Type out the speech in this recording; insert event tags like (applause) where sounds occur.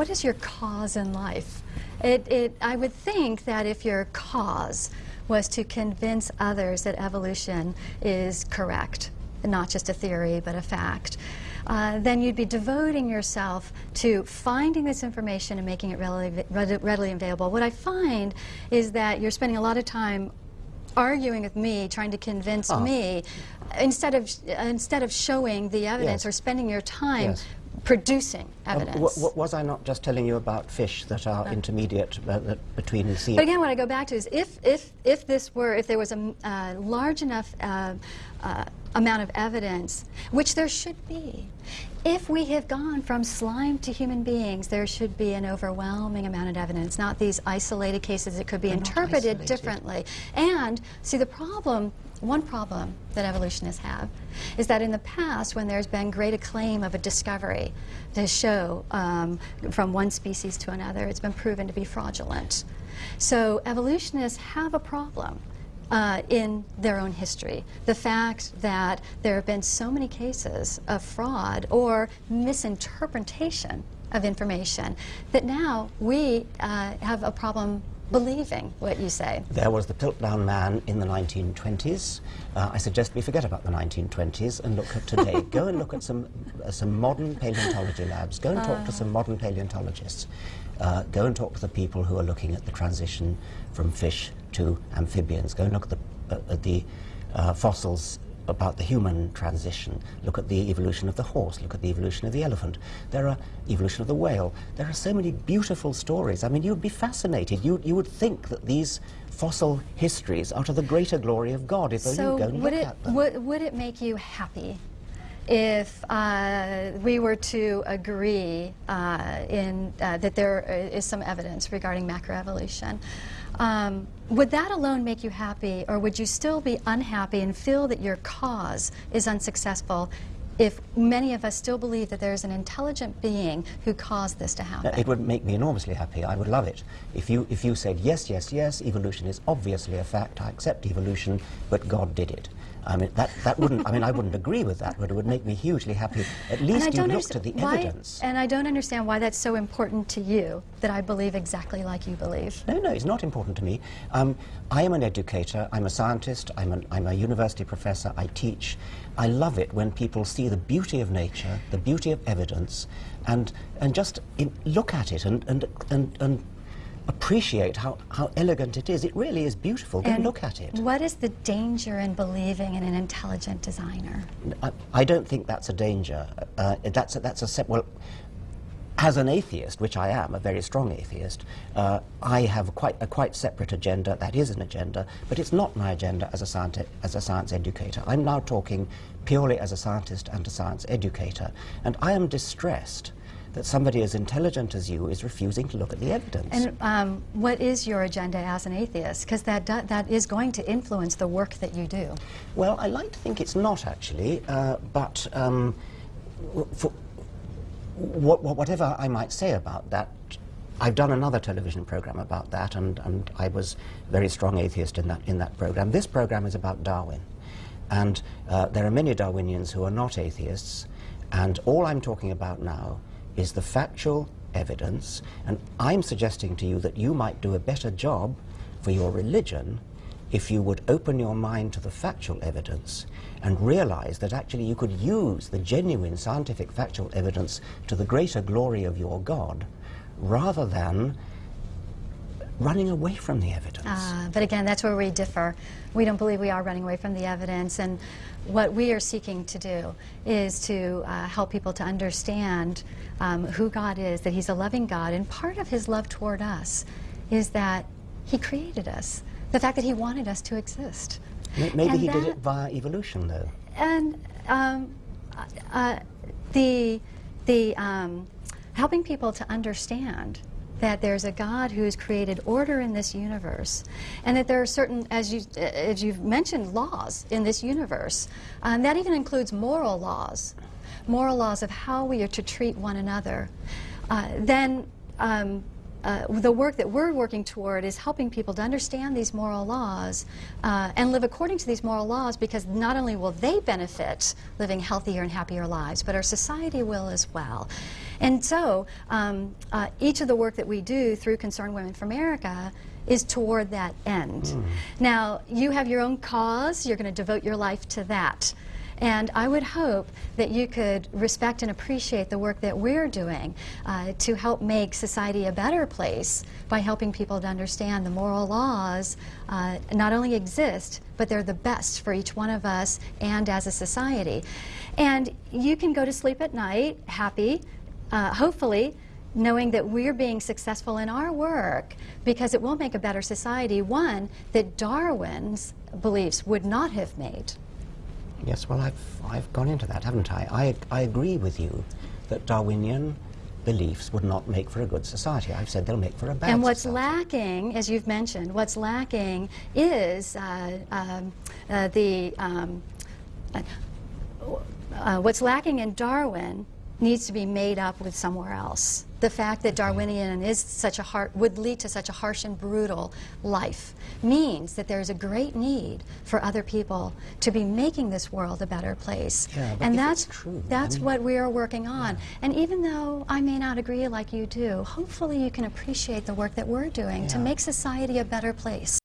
what is your cause in life? It, it, I would think that if your cause was to convince others that evolution is correct, not just a theory, but a fact, uh, then you'd be devoting yourself to finding this information and making it readily, readily available. What I find is that you're spending a lot of time arguing with me, trying to convince oh. me, instead of instead of showing the evidence yes. or spending your time yes. Producing evidence. Um, was I not just telling you about fish that are uh, intermediate uh, between the sea? But again, what I go back to is if if if this were if there was a uh, large enough uh, uh, amount of evidence, which there should be. If we have gone from slime to human beings, there should be an overwhelming amount of evidence, not these isolated cases that could be They're interpreted differently. And see, the problem, one problem that evolutionists have is that in the past, when there's been great acclaim of a discovery to show um, from one species to another, it's been proven to be fraudulent. So evolutionists have a problem uh, in their own history. The fact that there have been so many cases of fraud or misinterpretation of information that now we uh, have a problem believing what you say. There was the Piltdown Man in the 1920s. Uh, I suggest we forget about the 1920s and look at today. (laughs) Go and look at some, uh, some modern paleontology labs. Go and talk to uh. some modern paleontologists. Uh, go and talk to the people who are looking at the transition from fish to amphibians. Go and look at the, uh, at the uh, fossils about the human transition. Look at the evolution of the horse. Look at the evolution of the elephant. There are evolution of the whale. There are so many beautiful stories. I mean, you'd be fascinated. You, you would think that these fossil histories are to the greater glory of God if so you go and would look it, at them. Would, would it make you happy if uh, we were to agree uh, in, uh, that there is some evidence regarding macroevolution, um, would that alone make you happy, or would you still be unhappy and feel that your cause is unsuccessful if many of us still believe that there's an intelligent being who caused this to happen? It would make me enormously happy. I would love it. If you, if you said, yes, yes, yes, evolution is obviously a fact, I accept evolution, but God did it. I mean, that, that wouldn't, I mean, I wouldn't agree with that, but it would make me hugely happy. At least you looked at the why, evidence. And I don't understand why that's so important to you, that I believe exactly like you believe. No, no, it's not important to me. Um, I am an educator, I'm a scientist, I'm, an, I'm a university professor, I teach. I love it when people see the beauty of nature, the beauty of evidence, and, and just in, look at it and, and, and, and appreciate how, how elegant it is. It really is beautiful. Go and look at it. What is the danger in believing in an intelligent designer? I, I don't think that's a danger. Uh, that's a, that's a well. As an atheist, which I am, a very strong atheist, uh, I have quite a quite separate agenda. That is an agenda, but it's not my agenda as a science as a science educator. I'm now talking purely as a scientist and a science educator, and I am distressed that somebody as intelligent as you is refusing to look at the evidence. And um, what is your agenda as an atheist? Because that, that is going to influence the work that you do. Well, I like to think it's not, actually, uh, but um, for what, whatever I might say about that, I've done another television program about that, and, and I was very strong atheist in that, in that program. This program is about Darwin. And uh, there are many Darwinians who are not atheists, and all I'm talking about now is the factual evidence, and I'm suggesting to you that you might do a better job for your religion if you would open your mind to the factual evidence and realize that actually you could use the genuine scientific factual evidence to the greater glory of your God rather than running away from the evidence. Uh, but again, that's where we differ. We don't believe we are running away from the evidence, and what we are seeking to do is to uh, help people to understand um, who God is, that He's a loving God, and part of His love toward us is that He created us, the fact that He wanted us to exist. Maybe and He that, did it via evolution, though. And um, uh, the, the um, helping people to understand that there's a God who's created order in this universe, and that there are certain, as, you, as you've mentioned, laws in this universe. Um, that even includes moral laws, moral laws of how we are to treat one another. Uh, then um, uh, the work that we're working toward is helping people to understand these moral laws uh, and live according to these moral laws because not only will they benefit living healthier and happier lives, but our society will as well. And so, um, uh, each of the work that we do through Concerned Women for America is toward that end. Now, you have your own cause, you're going to devote your life to that. And I would hope that you could respect and appreciate the work that we're doing uh, to help make society a better place by helping people to understand the moral laws uh, not only exist, but they're the best for each one of us and as a society. And you can go to sleep at night happy, uh, hopefully, knowing that we're being successful in our work because it will make a better society, one that Darwin's beliefs would not have made. Yes, well, I've, I've gone into that, haven't I? I? I agree with you that Darwinian beliefs would not make for a good society. I've said they'll make for a bad And what's society. lacking, as you've mentioned, what's lacking is uh, um, uh, the um, uh, uh, what's lacking in Darwin needs to be made up with somewhere else. The fact that Darwinian is such a har- would lead to such a harsh and brutal life means that there's a great need for other people to be making this world a better place. Yeah, and that's true, that's I mean- what we are working on. And even though I may not agree like you do, hopefully you can appreciate the work that we're doing to make society a better place.